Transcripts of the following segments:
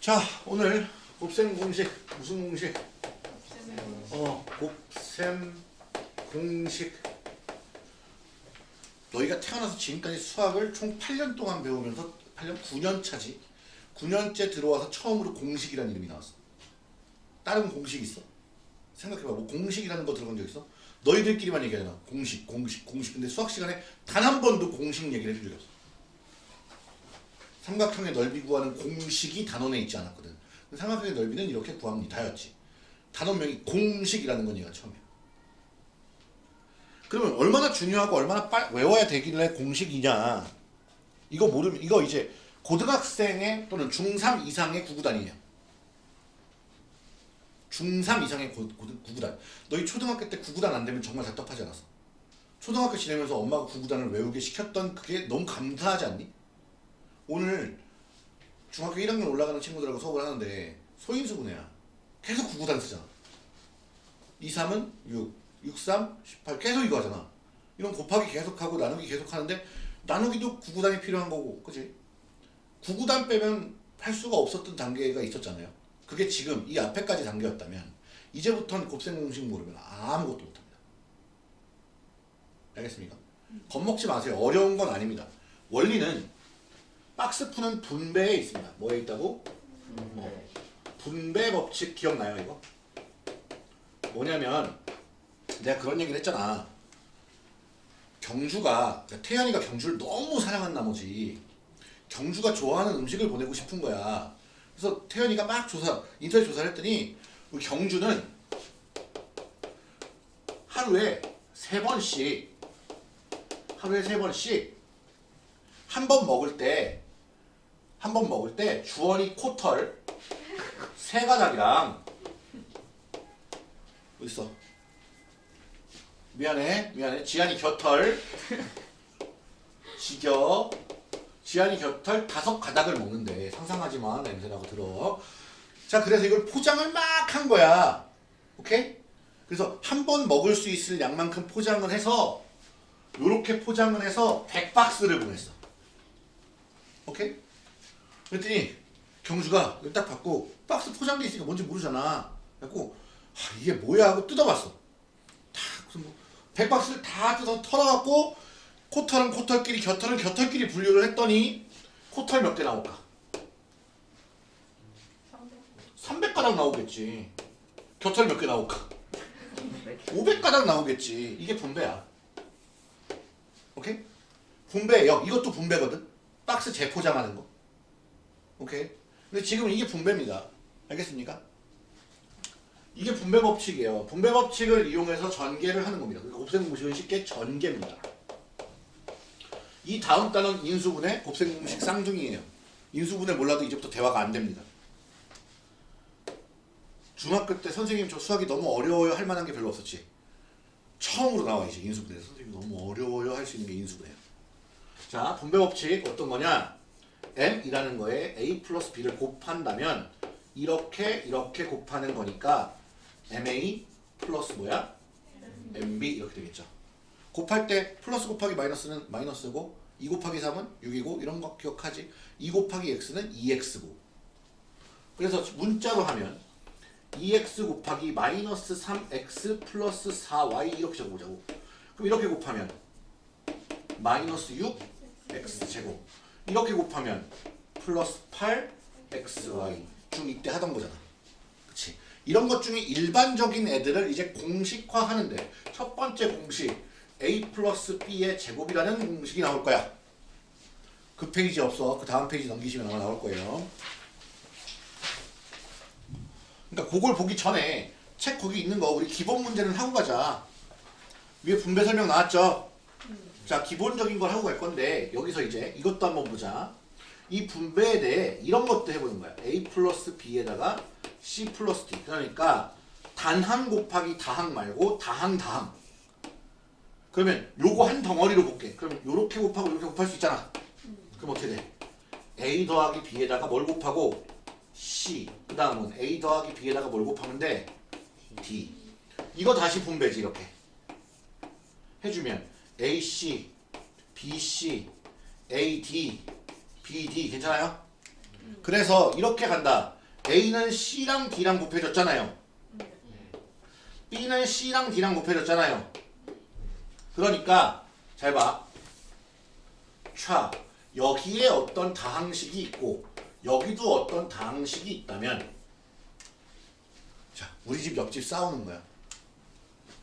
자 오늘 곱셈 공식 무슨 공식? 어 곱셈 공식 너희가 태어나서 지금까지 수학을 총 8년 동안 배우면서 8년 9년 차지 9년째 들어와서 처음으로 공식이라는 이름이 나왔어 다른 공식 있어? 생각해봐 뭐 공식이라는 거 들어본 적 있어? 너희들끼리만 얘기하잖아 공식 공식 공식 근데 수학 시간에 단 한 번도 공식 얘기를 해준 적이 없어 삼각형의 넓이 구하는 공식이 단원에 있지 않았거든. 삼각형의 넓이는 이렇게 구합니다였지. 단원명이 공식이라는 건 얘가 처음이야. 그러면 얼마나 중요하고 얼마나 빨 외워야 되길래 공식이냐? 이거 모르면 이거 이제 고등학생의 또는 중3 이상의 구구단이에요. 중3 이상의 고, 고, 구구단. 너희 초등학교 때 구구단 안 되면 정말 답답하지 않았어? 초등학교 지내면서 엄마가 구구단을 외우게 시켰던 그게 너무 감사하지 않니? 오늘 중학교 1학년 올라가는 친구들하고 수업을 하는데 소인수분해야 계속 구구단 쓰잖아 2, 3은 6, 6, 3, 18 계속 이거 하잖아 이런 곱하기 계속하고 나누기 계속하는데 나누기도 구구단이 필요한 거고 그치? 구구단 빼면 할 수가 없었던 단계가 있었잖아요 그게 지금 이 앞에까지 단계였다면 이제부터는 곱셈 공식 모르면 아무것도 못합니다 알겠습니까? 겁먹지 마세요 어려운 건 아닙니다 원리는 박스 푸는 분배에 있습니다. 뭐에 있다고? 어, 분배 법칙 기억나요 이거? 뭐냐면 내가 그런 얘기를 했잖아. 경주가 그러니까 태연이가 경주를 너무 사랑한 나머지 경주가 좋아하는 음식을 보내고 싶은 거야. 그래서 태연이가 막 조사 인터넷 조사를 했더니 우리 경주는 하루에 세 번씩 하루에 세 번씩 한 번 먹을 때 한 번 먹을 때 주원이 코털 세 가닥이랑 어딨어? 미안해 미안해. 지한이 곁털. 지겨 지한이 곁털 다섯 가닥을 먹는데 상상하지마 냄새나고 들어. 자 그래서 이걸 포장을 막 한 거야. 오케이? 그래서 한 번 먹을 수 있을 양만큼 포장을 해서 요렇게 포장을 해서 100박스를 보냈어. 오케이? 그랬더니 경주가 이걸 딱 받고 박스 포장돼 있으니까 뭔지 모르잖아. 그래갖고 아, 이게 뭐야 하고 뜯어봤어. 다 그래서 뭐 100박스를 다 뜯어 털어갖고 코털은 코털끼리 곁털은 곁털끼리 분류를 했더니 코털 몇 개 나올까? 300가닥 나오겠지. 곁털 몇 개 나올까? 500가닥 나오겠지. 이게 분배야. 오케이? 분배역. 이것도 분배거든. 박스 재포장하는 거. 오케이? 근데 지금 이게 분배입니다. 알겠습니까? 이게 분배 법칙이에요. 분배 법칙을 이용해서 전개를 하는 겁니다. 그러니까 곱셈 공식은 쉽게 전개입니다 이 다음 단원 인수분해 곱셈 공식 쌍둥이에요. 인수분해 몰라도 이제부터 대화가 안 됩니다. 중학교 때 선생님 저 수학이 너무 어려워요 할 만한 게 별로 없었지. 처음으로 나와 이제 인수분해 선생님 너무 어려워요 할 수 있는 게 인수분해야 자 분배 법칙 어떤 거냐? M이라는 거에 a 플러스 b를 곱한다면 이렇게 이렇게 곱하는 거니까 ma 플러스 뭐야? mb 이렇게 되겠죠. 곱할 때 플러스 곱하기 마이너스는 마이너스고 2 곱하기 3은 6이고 이런 거 기억하지? 2 곱하기 x는 2x고. 그래서 문자로 하면 2x 곱하기 마이너스 3x 플러스 4y 이렇게 적어보자고. 그럼 이렇게 곱하면 마이너스 6x 제곱. 이렇게 곱하면 플러스 8xy 중2 때 하던 거잖아. 그치? 이런 것 중에 일반적인 애들을 이제 공식화하는데 첫 번째 공식 a 플러스 b의 제곱이라는 공식이 나올 거야. 그 페이지 없어. 그 다음 페이지 넘기시면 아마 나올 거예요. 그러니까 그걸 보기 전에 책 거기 있는 거 우리 기본 문제는 하고 가자. 위에 분배 설명 나왔죠? 자 기본적인 걸 하고 갈 건데 여기서 이제 이것도 한번 보자. 이 분배에 대해 이런 것도 해보는 거야. A 플러스 b에다가 c 플러스 d. 그러니까 단항 곱하기 다항 말고 다항 다항 그러면 요거 한 덩어리로 볼게. 그럼. 요렇게 곱하고 이렇게 곱할 수 있잖아. 그럼 어떻게 돼? A 더하기 b에다가 뭘 곱하고? C. 그 다음은 a 더하기 b에다가 뭘 곱하면 돼 d. 이거 다시 분배지 이렇게. 해주면 AC, BC, AD, BD 괜찮아요? 그래서 이렇게 간다. A는 C랑 D랑 곱해졌잖아요. B는 C랑 D랑 곱해졌잖아요. 그러니까 잘 봐. 차 여기에 어떤 다항식이 있고 여기도 어떤 다항식이 있다면 자 우리 집 옆집 싸우는 거야.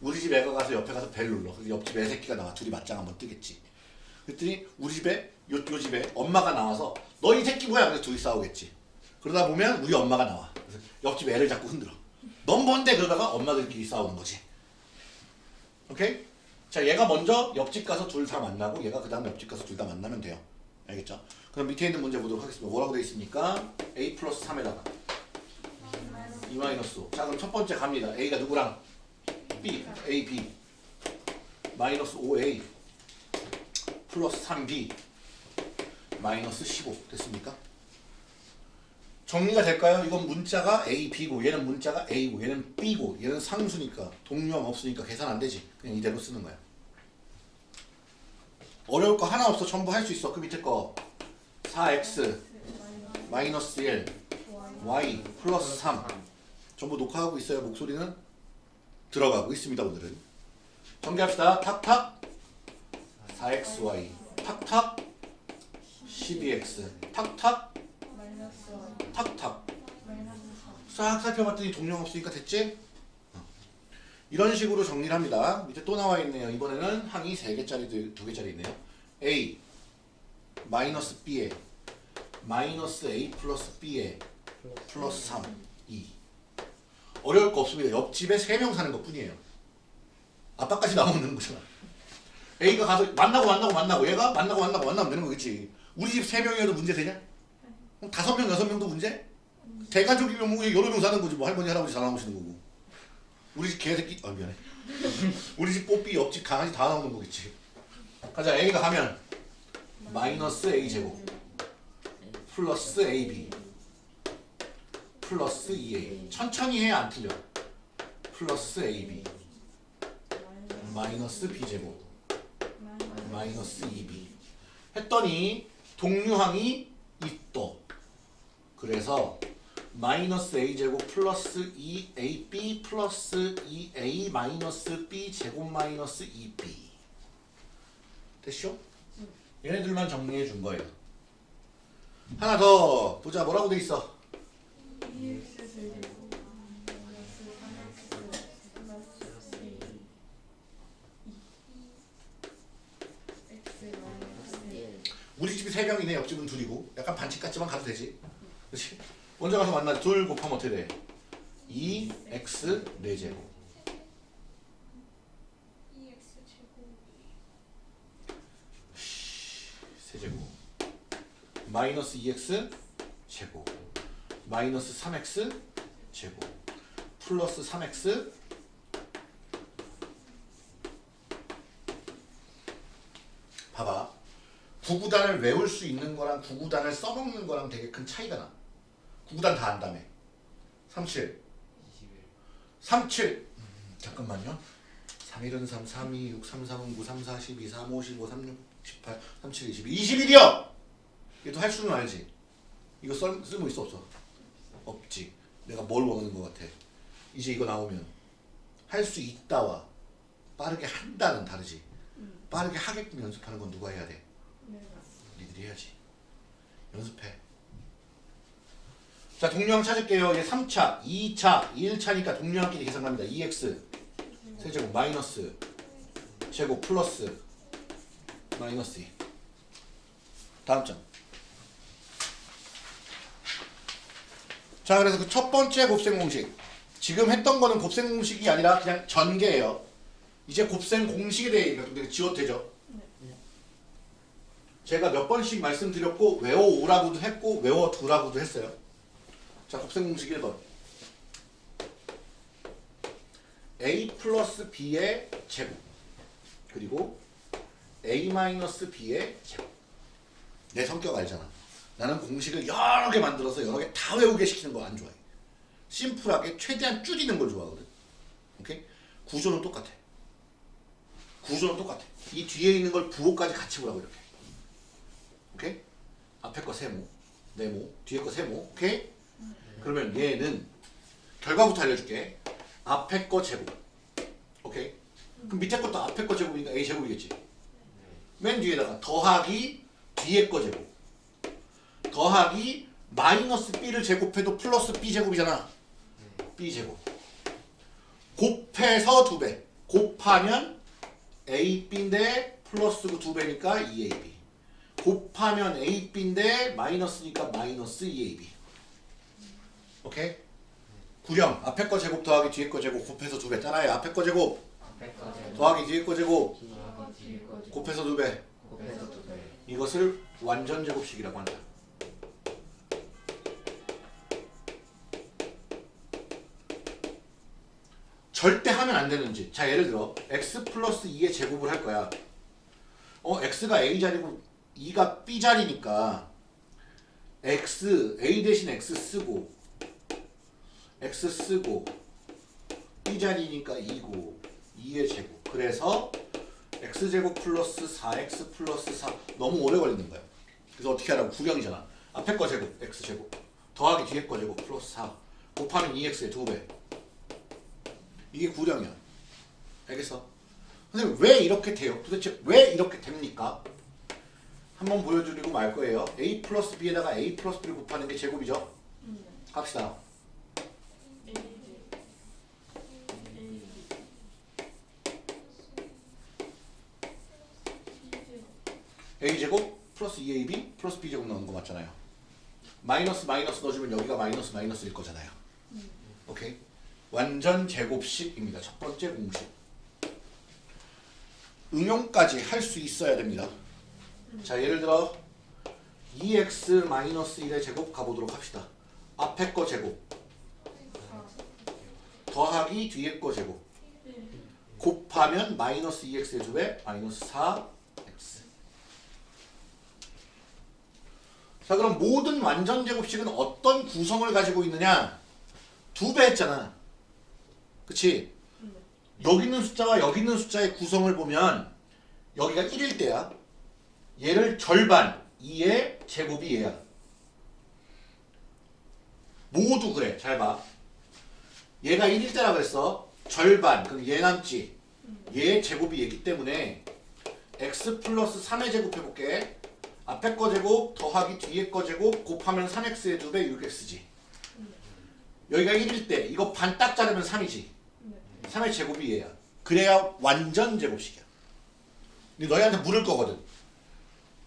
우리 집 애가 가서 옆에 가서 벨 눌러. 그래서 옆집 애 새끼가 나와 둘이 맞짱 한번 뜨겠지. 그랬더니 우리 집에 요, 요 집에 엄마가 나와서 너 이 새끼 뭐야? 그래서 둘이 싸우겠지. 그러다 보면 우리 엄마가 나와. 그래서 옆집 애를 자꾸 흔들어. 넌 뭔데? 그러다가 엄마들끼리 싸우는 거지. 오케이? 자 얘가 먼저 옆집 가서 둘 다 만나고 얘가 그 다음 옆집 가서 둘 다 만나면 돼요. 알겠죠? 그럼 밑에 있는 문제 보도록 하겠습니다. 뭐라고 되어 있습니까? a 플러스 3에다가 2 마이너스 5. 자 그럼 첫 번째 갑니다. a가 누구랑? b, a, b 마이너스 5a 플러스 3b 마이너스 15 됐습니까? 정리가 될까요? 이건 문자가 A, B고 얘는 문자가 A고 얘는 B고 얘는 상수니까 동류함 없으니까 계산 안 되지. 그냥 이대로 쓰는 거야. 어려울 거 하나 없어. 전부 할 수 있어. 그 밑에 거. 4x 마이너스 1 y 플러스 3 전부 녹화하고 있어요 목소리는? 들어가고 있습니다 오늘은. 정리합시다. 탁탁. 4xy 탁탁. 12x 탁탁 탁탁 싹 살펴봤더니 동령 없으니까 됐지? 어. 이런 식으로 정리를 합니다. 밑에 또 나와 있네요. 이번에는 항이 3개짜리, 2개짜리 있네요. A 마이너스 B에 마이너스 A 플러스 B에 플러스 3 2 어려울 거 없습니다. 옆집에 3명 사는 것 뿐이에요. 아빠까지 나오면 되는 거잖아. A가 가서 만나고 만나고 만나고 얘가 만나고 만나고 만나면 되는 거겠지. 우리 집 3명이어도 문제 되냐? 다섯 명 여섯 명도 문제? 대가족이면 뭐 여러 명 사는 거지. 뭐 할머니 할아버지 다 나오시는 거고. 우리 집 개새끼 아 미안해. 우리 집 뽀삐 옆집 강아지 다 나오는 거겠지. 가자 A가 가면 마이너스 A 제곱. 플러스 AB 플러스 2A 천천히 해야 안 틀려. 플러스 AB 마이너스 B 제곱. 마이너스 2B 했더니 동류항이 있도 그래서 마이너스 a제곱 플러스 2ab 플러스 2a 마이너스 b 제곱 마이너스 2b 됐쇼? 얘네들만 정리해 준 거예요. 하나 더 보자. 뭐라고 돼 있어? 우리 집이 세 명이네. 옆집은 둘이고. 약간 반칙 같지만 가도 되지 그렇지? 먼저 가서 만나 둘 곱하면 어떻게 돼? 2x 4제곱 세제곱 마이너스 2x 제곱 마이너스 3x 제곱 플러스 3x 봐봐 구구단을 외울 수 있는 거랑 구구단을 써먹는 거랑 되게 큰 차이가 나. 구구단 다 안다며. 37. 37. 음, 잠깐만요. 3일은 3, 3, 2, 6, 3, 3은 9, 3, 4, 12, 3, 5, 15, 3, 6, 18, 37, 22. 21이요! 얘도 할 수는 알지? 이거 썰, 쓸모 있어 없어? 없지. 내가 뭘 원하는 것 같아. 이제 이거 나오면 할 수 있다와 빠르게 한다는 다르지. 빠르게 하게끔 연습하는 건 누가 해야 돼? 니들이 해야지. 연습해. 자, 동료항 찾을게요. 얘 3차, 2차, 1차니까 동료항끼리 계산합니다. 2x 세제곱 마이너스 제곱 플러스 마이너스 2. 다음 점. 자, 그래서 그 첫 번째 곱셈 공식. 지금 했던 거는 곱셈 공식이 아니라 그냥 전개예요. 이제 곱셈 공식에 대해 지워도 되죠? 제가 몇 번씩 말씀드렸고 외워오라고도 했고 외워두라고도 했어요. 자 곱셈 공식 1번 a 플러스 b의 제곱 그리고 a 마이너스 b의 제곱 내 성격 알잖아. 나는 공식을 여러 개 만들어서 여러 개 다 외우게 시키는 거 안 좋아해. 심플하게 최대한 줄이는 걸 좋아하거든. 오케이? 구조는 똑같아. 구조는 똑같아. 이 뒤에 있는 걸 부호까지 같이 보라고 이렇게. 오케이? 앞에 거 세모, 네모, 뒤에 거 세모. 오케이? 그러면 얘는 결과부터 알려줄게. 앞에 거 제곱. 오케이? 그럼 밑에 것도 앞에 거 제곱이니까 a 제곱이겠지. 맨 뒤에다가 더하기 뒤에 거 제곱. 더하기 마이너스 b를 제곱해도 플러스 b 제곱이잖아. b 제곱. 곱해서 두 배. 곱하면 ab인데 플러스 두 배니까 2ab. 곱하면 ab인데 마이너스니까 마이너스 2ab. 오케이? 구령 앞에 거 제곱 더하기 뒤에 거 제곱 곱해서 두 배. 따라해. 앞에 거 제곱 더하기 뒤에 거 제곱 곱해서 두 배. 곱해서 두 배. 이것을 완전 제곱식이라고 한다. 절대 하면 안 되는지. 자, 예를 들어 x 플러스 2의 제곱을 할 거야. 어, x가 a 자리고 2가 b 자리니까 x a 대신 x 쓰고 x 쓰고 b 자리니까 2고 2의 제곱. 그래서 x제곱 플러스 4x 플러스 4 너무 오래 걸리는 거야. 그래서 어떻게 하라고? 구경이잖아. 앞에 거 제곱 x제곱 더하기 뒤에 거 제곱 플러스 4 곱하면 2x의 2배. 이게 구령이야. 알겠어? 선생님 왜 이렇게 돼요? 도대체 왜 이렇게 됩니까? 한번 보여드리고 말 거예요. a 플러스 b에다가 a 플러스 b를 곱하는 게 제곱이죠? 갑시다. A제곱 플러스 2ab 플러스 b제곱 나오는 거 맞잖아요. 마이너스 마이너스 넣어주면 여기가 마이너스 마이너스일 거잖아요. 오케이? 완전 제곱식입니다. 첫 번째 공식. 응용까지 할 수 있어야 됩니다. 자 예를 들어 2x 마이너스 1의 제곱 가보도록 합시다. 앞에 거 제곱 더하기 뒤에 거 제곱 곱하면 마이너스 2x의 두배 마이너스 4x 자 그럼 모든 완전 제곱식은 어떤 구성을 가지고 있느냐? 두 배 했잖아. 그치? 여기 있는 숫자와 여기 있는 숫자의 구성을 보면 여기가 1일 때야. 얘를 절반 2의 제곱이 얘야. 모두 그래. 잘봐. 얘가 1일 때라 그랬어. 절반 그럼 얘 남지. 얘 제곱이 얘기 때문에 x 플러스 3의 제곱 해볼게 앞에 거 제곱 더하기 뒤에 거 제곱 곱하면 3x의 2배 6x지. 여기가 1일 때 이거 반 딱 자르면 3이지. 3의 제곱이 얘야. 그래야 완전 제곱식이야. 근데 너희한테 물을 거거든.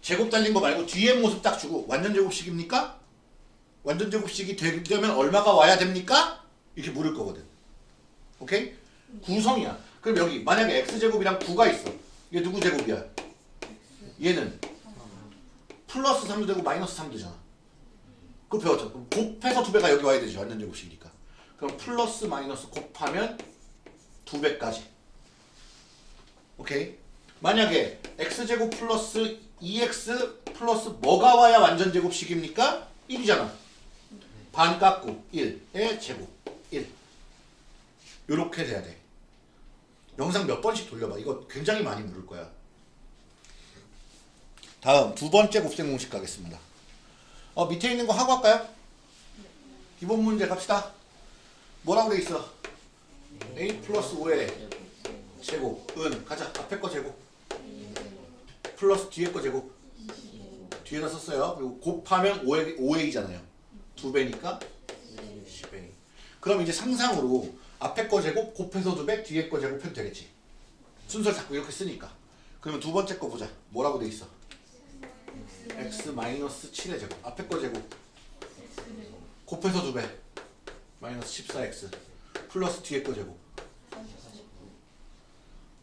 제곱 달린 거 말고 뒤에 모습 딱 주고 완전 제곱식입니까? 완전 제곱식이 되려면 얼마가 와야 됩니까? 이렇게 물을 거거든. 오케이? 구성이야. 그럼 여기 만약에 x제곱이랑 9가 있어. 이게 누구 제곱이야? 얘는 플러스 3도 되고 마이너스 3도 되잖아. 그거 배웠죠. 그럼 곱해서 2배가 여기 와야 되죠. 완전 제곱식이니까. 그럼 플러스 마이너스 곱하면 2배까지. 오케이? 만약에 x제곱 플러스 2x 플러스 뭐가 와야 완전 제곱식입니까? 1이잖아. 반 깎고 1의 제곱. 1 요렇게 돼야 돼. 영상 몇 번씩 돌려봐. 이거 굉장히 많이 물을 거야 다음 두 번째 곱셈 공식 가겠습니다. 어 밑에 있는 거 하고 할까요? 기본 문제 갑시다. 뭐라고 돼 있어? a 플러스 5의 제곱 은. 가자 앞에 거 제곱. 플러스 뒤에 거 제곱. 뒤에다 썼어요. 그리고 곱하면 5의, 5a잖아요. 두 배니까 10a 그럼 이제 상상으로 앞에 거 제곱 곱해서 두배 뒤에 거 제곱 해도 되겠지. 순서를 자꾸 이렇게 쓰니까. 그러면 두 번째 거 보자. 뭐라고 돼 있어 x 마이너스 7의 제곱 앞에 거 제곱. 곱해서 두 배. 마이너스 14x 플러스 뒤에 거 제곱.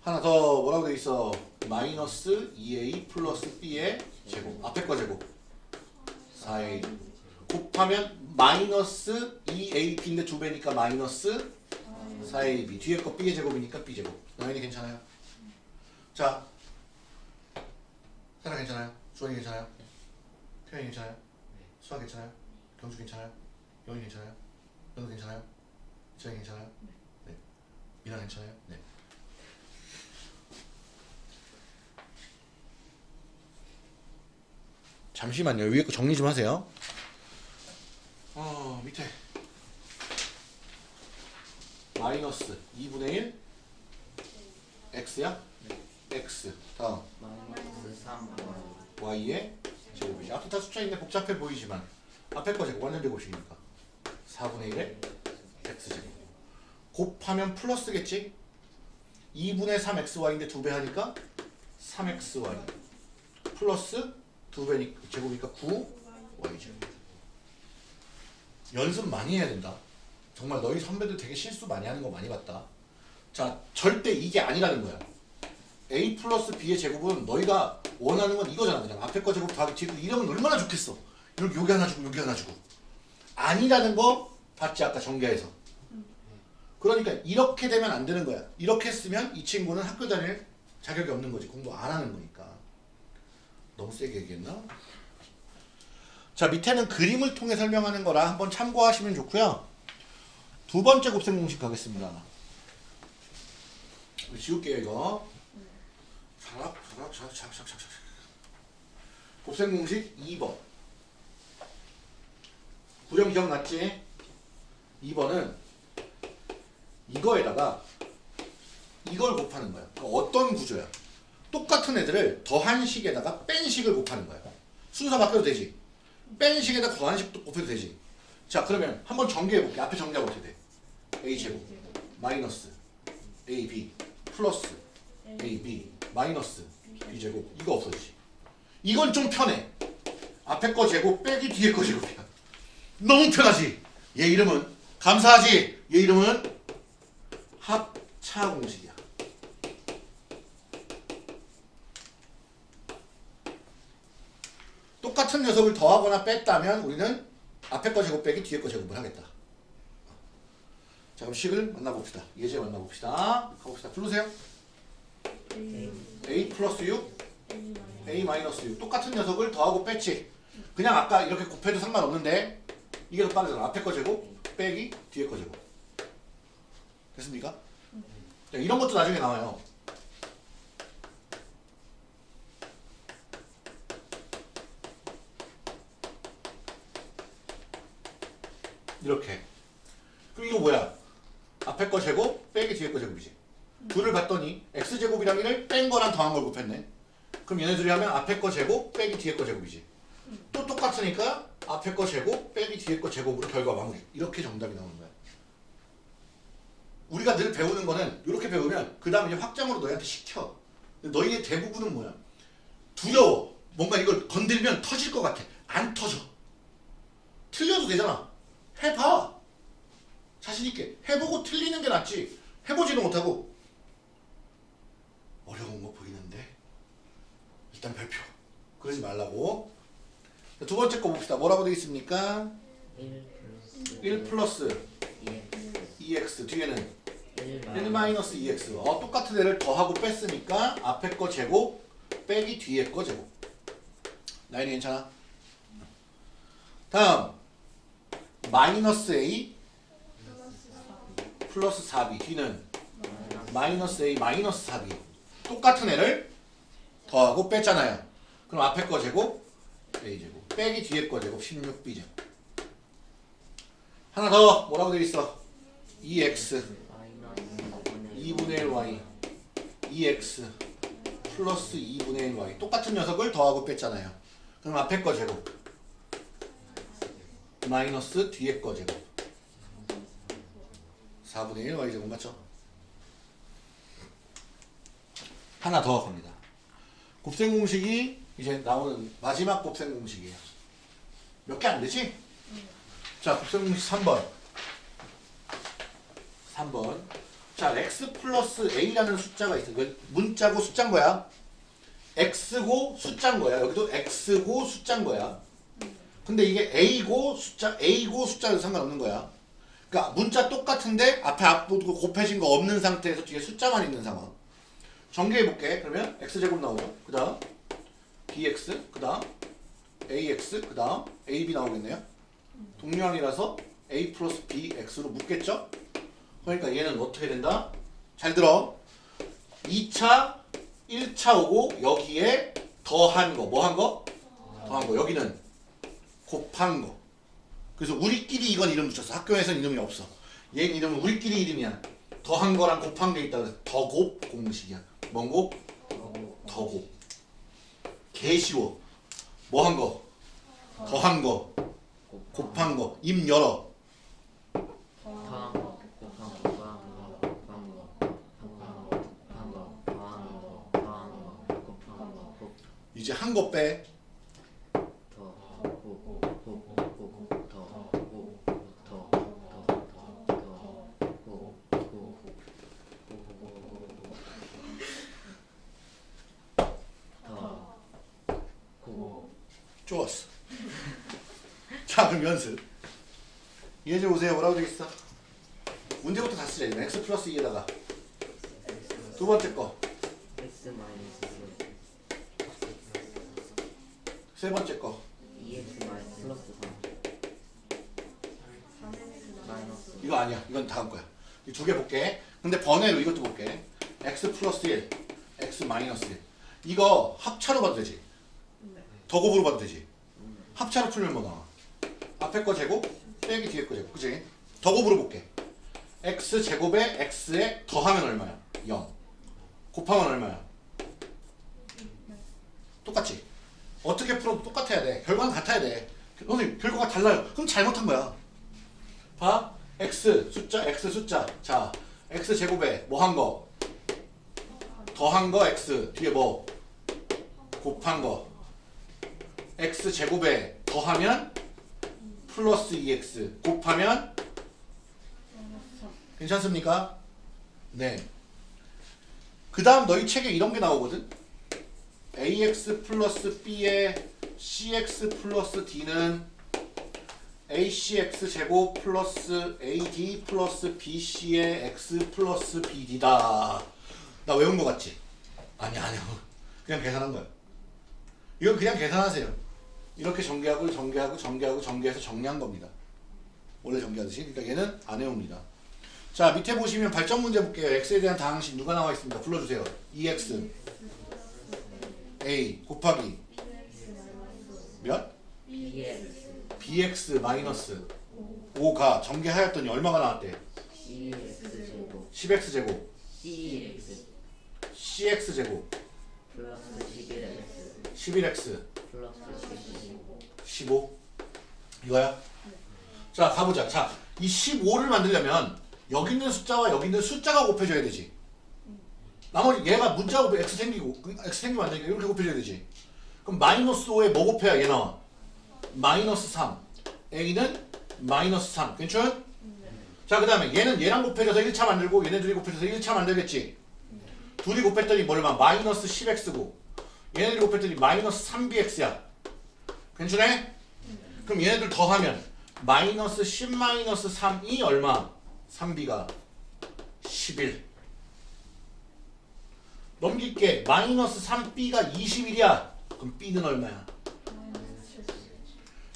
하나 더 뭐라고 돼 있어? 마이너스 2a 플러스 b의 제곱 앞에 거 제곱. 4a 곱하면 마이너스 2ab인데 두 배니까 마이너스 4ab 뒤에 거 b의 제곱이니까 b제곱. 나연이 괜찮아요? 자 사라 괜찮아요? 주원이 괜찮아요? 태연이 괜찮아요? 수아 괜찮아요? 경주 괜찮아요? 영희 괜찮아요? 연우 괜찮아요? 지영이 괜찮아요? 네. 미나 괜찮아요? 네. 잠시만요. 위에 거 정리 좀 하세요. 어 밑에 마이너스 2분의 1 x야? x 다음 마이너스 3 y의 제곱이지. 앞에 다 숫자 있네 복잡해 보이지만 앞에 거 제곱 완전 제곱식이니까 4분의 1의 x 제곱 곱하면 플러스겠지? 2분의 3xy인데 두배 하니까 3xy 플러스 두 배니 제곱이니까 9y 제곱 연습 많이 해야 된다. 정말 너희 선배들 되게 실수 많이 하는 거 많이 봤다. 자 절대 이게 아니라는 거야. A 플러스 b의 제곱은 너희가 원하는 건 이거잖아. 그냥 앞에 거 제곱 더하기 이러면 얼마나 좋겠어? 여기 여기 하나 주고 여기 하나 주고. 아니라는 거 봤지 아까 전개에서. 그러니까 이렇게 되면 안 되는 거야. 이렇게 쓰면 이 친구는 학교 다닐 자격이 없는 거지. 공부 안 하는 거니까. 너무 세게 얘기했나? 자 밑에는 그림을 통해 설명하는 거라 한번 참고하시면 좋고요. 두 번째 곱셈 공식 가겠습니다. 지울게요 이거 곱셈 공식 2번. 구령 기억났지? 2번은 이거에다가 이걸 곱하는 거야. 그러니까 어떤 구조야? 똑같은 애들을 더한 식에다가 뺀 식을 곱하는 거야. 순서 바뀌어도 되지? 뺀 식에다 더한 식도 곱해도 되지? 자 그러면 한번 전개해 볼게. 앞에 정리하고 어떻게 돼? A 제곱. 마이너스 ab 플러스 ab 마이너스 b제곱. 이거 없어지지. 이건 좀 편해. 앞에 거 제곱 빼기 뒤에 거 제곱이야. 너무 편하지? 얘 이름은 감사하지? 얘 이름은 합차 공식이야. 똑같은 녀석을 더하거나 뺐다면 우리는 앞에 거 제곱 빼기 뒤에 거 제곱을 하겠다. 자 그럼 식을 만나봅시다. 예제 만나봅시다. 가봅시다. 부르세요 a 플러스 6 a 마이너스 6 똑같은 녀석을 더하고 뺐지. 그냥 아까 이렇게 곱해도 상관없는데 이게 더 빠르잖아. 앞에 거 제곱 빼기 뒤에 거 제곱. 됐습니까? 자, 이런 것도 나중에 나와요. 이렇게. 그럼 이거 뭐야? 앞에 거 제곱 빼기 뒤에 거 제곱이지 둘을 봤더니 x제곱이랑 1을 뺀 거랑 더한 걸 곱했네. 그럼 얘네들이 하면 앞에 거 제곱 빼기 뒤에 거 제곱이지. 또 똑같으니까 앞에 거 제곱 빼기 뒤에 거 제곱으로 결과 마무리 이렇게 정답이 나오는 거야. 우리가 늘 배우는 거는 이렇게 배우면 그 다음에 확장으로 너희한테 시켜. 너희의 대부분은 뭐야? 두려워. 뭔가 이걸 건들면 터질 것 같아. 안 터져. 틀려도 되잖아. 해봐. 자신있게. 해보고 틀리는 게 낫지. 해보지도 못하고 어려운 거 보이는데 일단 발표. 그러지 말라고. 자, 두 번째 거 봅시다. 뭐라고 되어 있습니까? 1 플러스 1 플러스. 2x 2x 뒤에는 1 1 마이너스 2x 어, 똑같은 애를 더하고 뺐으니까 앞에 거 제곱 빼기 뒤에 거 제곱. 라인이 괜찮아? 다음. 마이너스 a 플러스 4b 뒤는 마이너스 a 마이너스 4b 똑같은 애를 더하고 뺐잖아요. 그럼 앞에 거 제곱 a 제곱. 빼기 뒤에 거 제곱 16b 제곱. 하나 더. 뭐라고 되어 있어? 2x 2분의 1y 2x 플러스 2분의 1y 똑같은 녀석을 더하고 뺐잖아요. 그럼 앞에 거 제곱. 마이너스 뒤에 거 제곱. 4분의 1 y 제곱 맞죠? 하나 더 겁니다 곱셈 공식이 이제 나오는 마지막 곱셈 공식이에요. 몇 개 안 되지? 자 곱셈 공식 3번. 3번. 자 x 플러스 a라는 숫자가 있어. 그 문자고 숫자인 거야. x고 숫자인 거야. 여기도 x고 숫자인 거야. 근데 이게 a고 숫자 a고 숫자도 상관없는 거야. 그러니까 문자 똑같은데 앞에 앞부분 곱해진 거 없는 상태에서 뒤에 숫자만 있는 상황 전개해 볼게 그러면 x제곱 나오죠 그 다음 bx 그 다음 ax 그 다음 ab 나오겠네요 동류항이라서 a 플러스 bx로 묶겠죠 그러니까 얘는 어떻게 된다 잘 들어. 2차, 1차 오고 여기에 더한 거. 뭐 한 거? 더한 거. 여기는 곱한 거. 그래서 우리끼리 이건 이름 붙였어. 학교에서는 이름이 없어. 얘 이름은 우리끼리 이름이야. 더한 거랑 곱한 게 있다. 그래서 더곱 공식이야. 뭔 곱? 더곱. 개 쉬워. 뭐 한 거? 더 한 거. 곱한 거. 입 열어. 더한 거, 곱한 거, 더한 거, 곱한 거, 곱한 거, 곱한 거, 더한 거, 더한 거, 곱한 거, 곱, 이제 한 거 빼. 더, 곱, 곱, 곱, 곱, 더, 곱, 더, 더, 더, 더, 곱, 곱, 더, 곱, 좋았어. 자, 그럼 연습. 이제 오세요. 뭐라고 되겠어? 문제부터 다 쓰자. 이제 x 플러스 2에다가 두 번째 거, x 마이너스 세 번째 거. 2x 마이너스 플러스 3 마이너스 이거 아니야. 이건 다음 거야. 이 두 개 볼게. 근데 번외로 이것도 볼게. x 플러스 1, x 마이너스 1. 이거 합차로 봐도 되지? 더 곱으로 봐도 되지? 합차로 풀면 뭐 나와? 앞에 거 제곱, 빼기 뒤에 거 제곱. 그치? 더 곱으로 볼게. x 제곱에 x에 더하면 얼마야? 0. 곱하면 얼마야? 똑같지? 어떻게 풀어도 똑같아야 돼. 결과는 같아야 돼. 선생님, 결과가 달라요. 그럼 잘못한 거야. 봐. x 숫자 x 숫자. 자, x 제곱에 뭐 한 거? 더한 거 x 뒤에 뭐? 곱한 거. X 제곱에 더하면 플러스 2x 곱하면 괜찮습니까? 네. 그 다음 너희 책에 이런 게 나오거든? ax 플러스 b에 cx 플러스 d는 acx 제곱 플러스 ad 플러스 bc의 x 플러스 bd다. 나 외운 거 같지? 아니 아니요. 그냥 계산한 거야. 이건 그냥 계산하세요. 이렇게 전개하고 전개하고 전개하고 전개해서 정리한 겁니다. 원래 전개하듯이. 그러니까 얘는 안 외웁니다. 자 밑에 보시면 발전 문제 볼게요. x에 대한 다항식 누가 나와 있습니다. 불러주세요. 2x a 곱하기 몇? bx 마이너스 5가 전개하였더니 얼마가 나왔대? cx 제곱 10x 제곱 cx 제곱 플러스 11x 11x 플러스 12 15 이거야? 자 가보자 자 이 15를 만들려면 여기 있는 숫자와 여기 있는 숫자가 곱해져야 되지 나머지 얘가 문자 곱해 x 생기고 그 x 생기면 안 되니까 이렇게 곱해져야 되지 그럼 마이너스 5에 뭐 곱해야 얘 나와? 마이너스 3 a는 마이너스 3 괜찮? 자그 다음에 얘는 얘랑 곱해져서 1차 만들고 얘네 둘이 곱해져서 1차 만들겠지 둘이 곱했더니 뭐 얼마? 마이너스 10x고 얘네들이 곱했더니 마이너스 3bx야 괜찮네? 그럼 얘네들 더하면 마이너스 10 마이너스 3이 얼마? 3b가 11 넘길게. 마이너스 3b가 21이야. 그럼 b는 얼마야?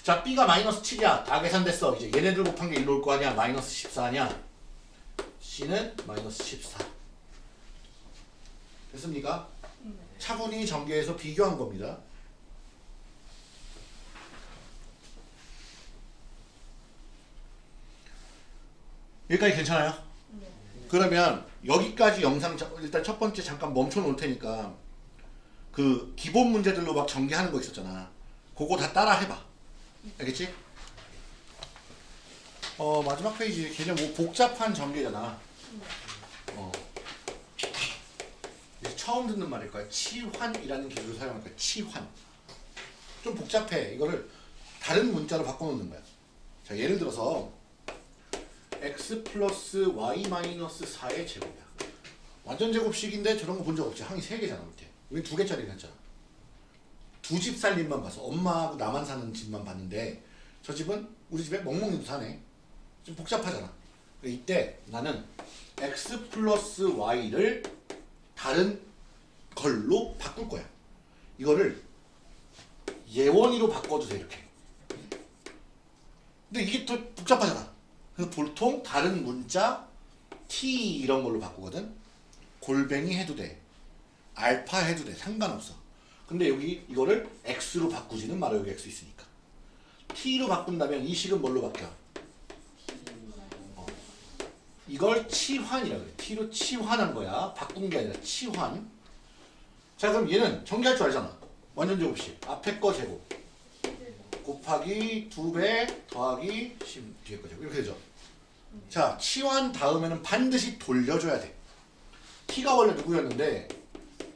자 b가 마이너스 7이야. 다 계산됐어. 이제 얘네들 곱한 게 일로 올 거 아니야? 마이너스 14냐 c는 마이너스 14 됐습니까? 차분히 전개해서 비교한 겁니다 여기까지 괜찮아요? 그러면 여기까지 영상 자- 일단 첫 번째 잠깐 멈춰 놓을 테니까 그 기본 문제들로 막 전개하는 거 있었잖아. 그거 다 따라 해봐. 알겠지? 어 마지막 페이지 걔는 뭐 복잡한 전개잖아. 어. 처음 듣는 말일 거야. 치환이라는 기술을 사용할 거야. 치환. 좀 복잡해. 이거를 다른 문자로 바꿔놓는 거야. 자 예를 들어서 x 플러스 y 마이너스 4의 제곱이야. 완전 제곱식인데 저런 거 본 적 없지. 항이 3개잖아 밑에. 우리 두 개짜리 했잖아. 두 집 살림만 봐서 엄마하고 나만 사는 집만 봤는데 저 집은 우리 집에 멍멍이도 사네. 좀 복잡하잖아. 이때 나는 x 플러스 y를 다른 걸로 바꿀 거야. 이거를 예원이로 바꿔도 돼 이렇게. 근데 이게 더 복잡하잖아. 그래서 보통 다른 문자 t 이런 걸로 바꾸거든. 골뱅이 해도 돼. 알파 해도 돼. 상관없어. 근데 여기 이거를 x로 바꾸지는 말아 여기 x 있으니까. t로 바꾼다면 이 식은 뭘로 바뀌어? 어. 이걸 치환이라 그래. t로 치환한 거야. 바꾼 게 아니라 치환. 자 그럼 얘는 정리할 줄 알잖아. 완전 제곱식. 앞에 거 제곱. 곱하기 2배 더하기 10 뒤에 거 제곱. 이렇게 되죠. 자 치환 다음에는 반드시 돌려줘야 돼. t가 원래 누구였는데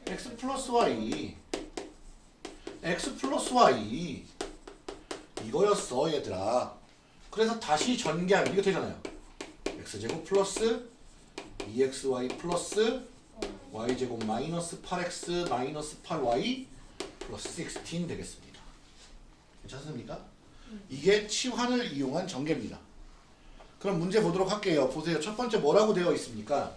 x 플러스 y. X 플러스 y. 이거였어 얘들아. 그래서 다시 전개하면 이거 되잖아요. X제곱 플러스 2xy 플러스 y제곱 마이너스 8x 마이너스 8y 플러스 16 되겠습니다. 괜찮습니까? 이게 치환을 이용한 전개입니다 그럼 문제 보도록 할게요 보세요 첫 번째 뭐라고 되어 있습니까?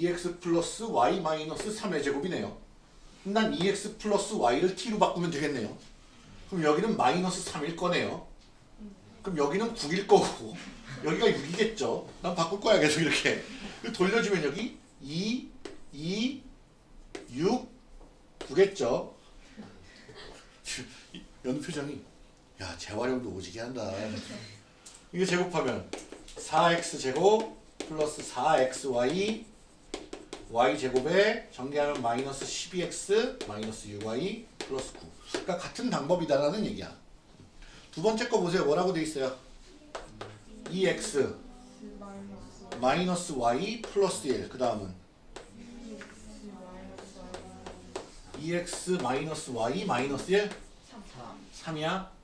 2x 플러스 y 마이너스 3의 제곱이네요. 난 2x 플러스 y를 t로 바꾸면 되겠네요. 그럼 여기는 마이너스 3일 거네요. 그럼 여기는 9일 거고 여기가 6이겠죠. 난 바꿀 거야 계속 이렇게. 돌려주면 여기 2, 2, 6, 9겠죠. 연우 표정이 야 재활용도 오지게 한다. 이거 제곱하면 4x 제곱 플러스 4xy y제곱에 전개하면 마이너스 12x 마이너스 6y 플러스 9 그러니까 같은 방법이다라는 얘기야. 두 번째 거 보세요. 뭐라고 돼 있어요? 2x 마이너스 y 플러스 1그 다음은? 2x 마이너스 y 마이너스 1 3이야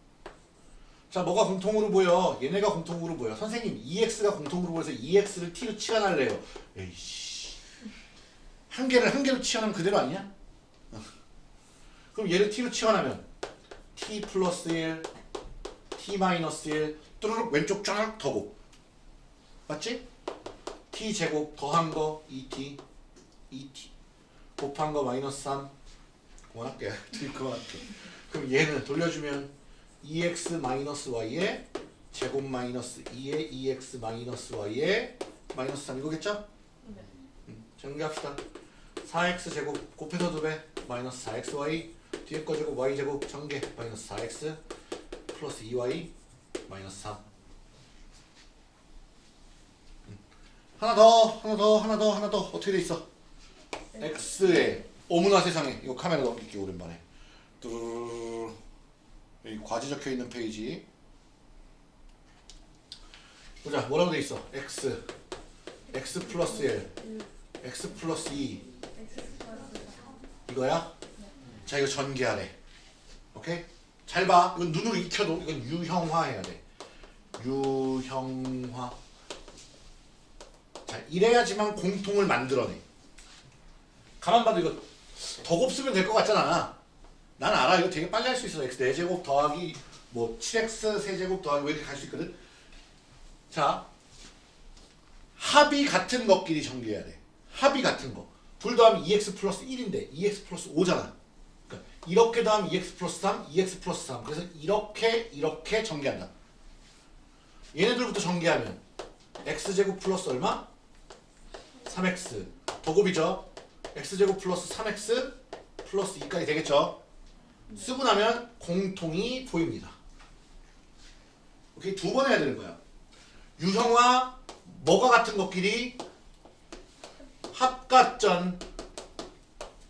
자 뭐가 공통으로 보여? 얘네가 공통으로 보여. 선생님 2x가 공통으로 보여서 2x를 t로 치환할래요. 에이씨. 한 개를 한 개로 치환하면 그대로 아니야? 어. 그럼 얘를 t로 치환하면 t 플러스 1, t 마이너스 1 뚜루룩 왼쪽 쫙 더고. 맞지? t 제곱 더한 거 2t 2t 곱한 거 마이너스 3 그만할게. 그만할게. 그럼 얘는 돌려주면 2x 마이너스 y에 제곱 마이너스 2에 2x 마이너스 y에 마이너스 3 이거겠죠? 음, 정리합시다. 4x 제곱 곱해서 2배 마이너스 4xy 뒤에 거 제곱 y제곱 전개 마이너스 4x 플러스 2y 마이너스 3 음. 하나 더 하나 더 하나 더 하나 더. 어떻게 돼 있어? x에 어머나 세상에. 이거 카메라 넘길게 오랜만에. 뚜루루루. 여기 과지 적혀 있는 페이지. 보자 뭐라고 돼 있어? X. X 플러스 1 x 플러스 2 이거야? 자 이거 전개하래. 오케이? 잘 봐. 이건 눈으로 익혀도 이건 유형화 해야 돼. 유형화. 자 이래야지만 공통을 만들어내. 가만 봐도 이거 더 곱쓰면 될 것 같잖아 난 알아 이거 되게 빨리 할 수 있어 x 4제곱 더하기 뭐 7x 세제곱 더하기 왜 이렇게 갈 수 있거든 자 합이 같은 것끼리 전개해야 돼 합이 같은 거. 둘 더하면 2x 플러스 1인데 2x 플러스 5잖아. 그러니까 이렇게 더하면 2x 플러스 3, 2x 플러스 3. 그래서 이렇게 이렇게 전개한다. 얘네들부터 전개하면 x제곱 플러스 얼마? 3x. 더곱이죠. x제곱 플러스 3x 플러스 2까지 되겠죠. 쓰고 나면 공통이 보입니다. 오케이? 두 번 해야 되는 거야. 유형화 뭐가 같은 것끼리? 합가전.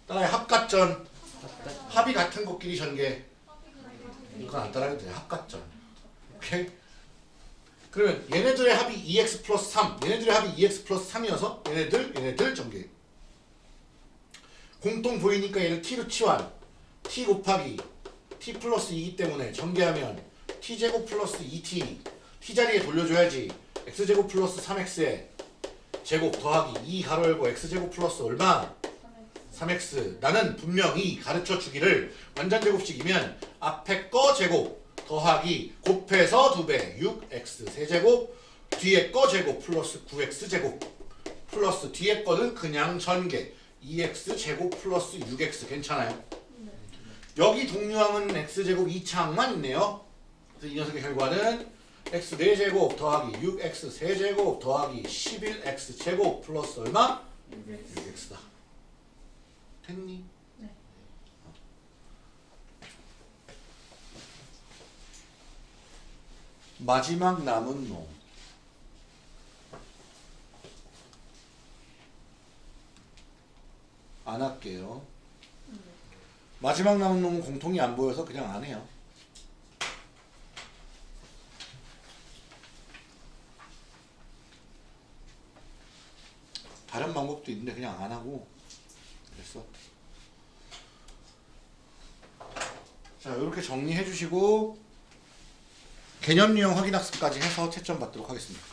따라해 합가전. 합이 같은 것끼리 전개. 이건 안 따라해도 돼. 합가전. 오케이? 그러면 얘네들의 합이 2x 플러스 3 얘네들의 합이 2x 플러스 3이어서 얘네들 얘네들 전개. 공통 보이니까 얘를 t로 치환 t 곱하기 t 플러스 2이기 때문에 전개하면 t제곱 플러스 2t t자리에 돌려줘야지 x제곱 플러스 3x에 제곱 더하기 2 가로 열고 x제곱 플러스 얼마? 3x 나는 분명히 가르쳐 주기를 완전 제곱식이면 앞에 거 제곱 더하기 곱해서 2배 6x 세제곱 뒤에 거 제곱 플러스 9x 제곱. 플러스 뒤에 거는 그냥 전개. 2x 제곱 플러스 6x 괜찮아요? 여기 동류항은 x제곱 2차항만 있네요 그래서 이 녀석의 결과는 x 4제곱 더하기 6x 세제곱 더하기 11x 제곱 플러스 얼마? 6x다. 됐니? 네. 마지막 남은 놈. 안 할게요. 마지막 남은 놈은 공통이 안 보여서 그냥 안 해요. 다른 방법도 있는데 그냥 안 하고 그랬어. 자, 이렇게 정리해 주시고 개념 유형 확인 학습까지 해서 채점 받도록 하겠습니다.